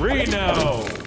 Reno.